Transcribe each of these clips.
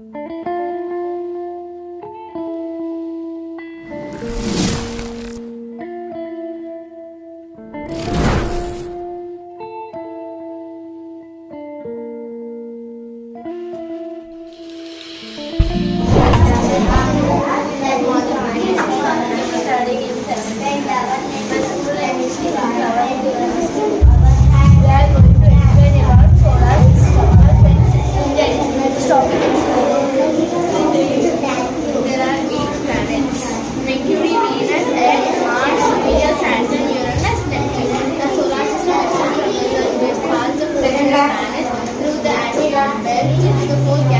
Música da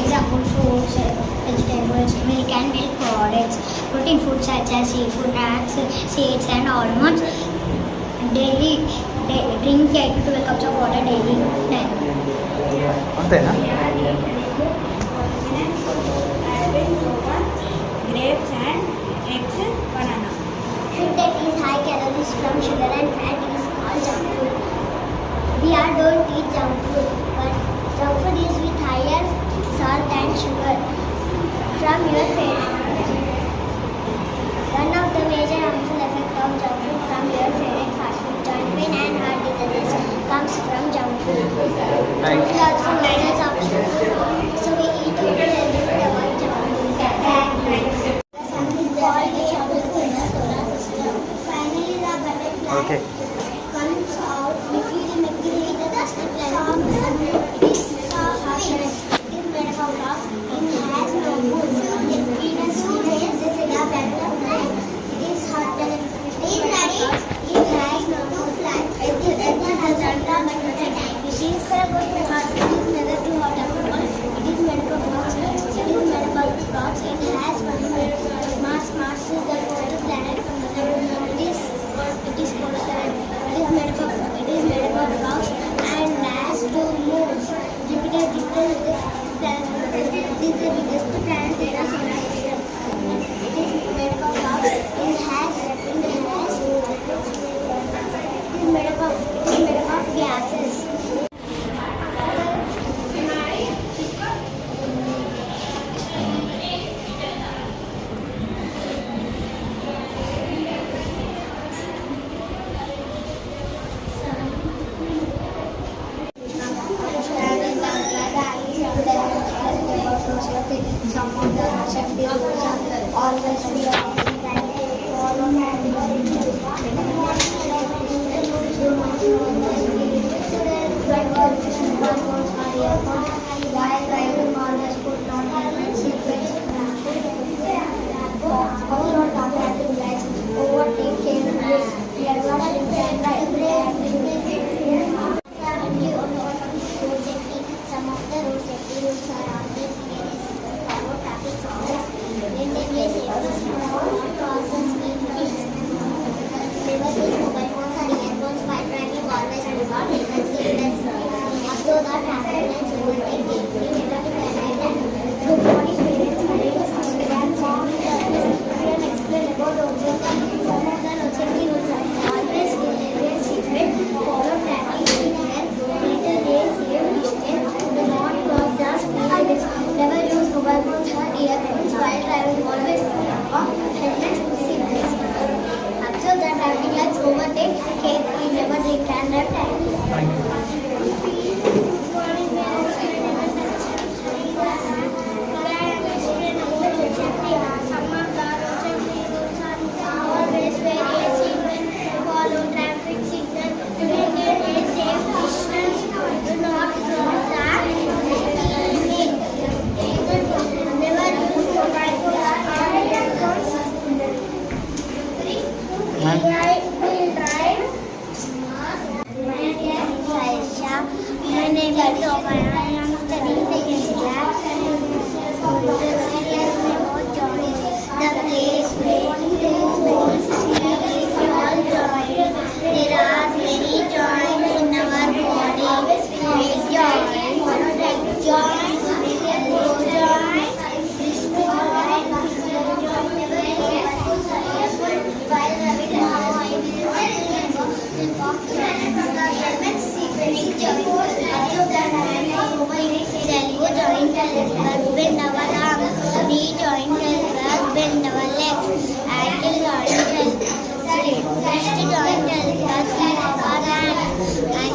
Example fruits, vegetables, milk and milk products, protein foods such as seafood, nuts, seeds and almonds. Daily day, drink 8 to 12 cups of water daily. అంతే grapes and eggs banana food that is high calories from sugar and fat is called junk food we are don't eat junk food but junk food is with higher salt and sugar from your favorite. Saraswati संपूर्ण शक्ति और Thank you. Thank you.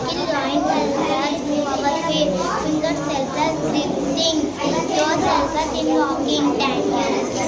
ankle joints move our. Fingers help us grip things. Toes help us in walking. Tangles.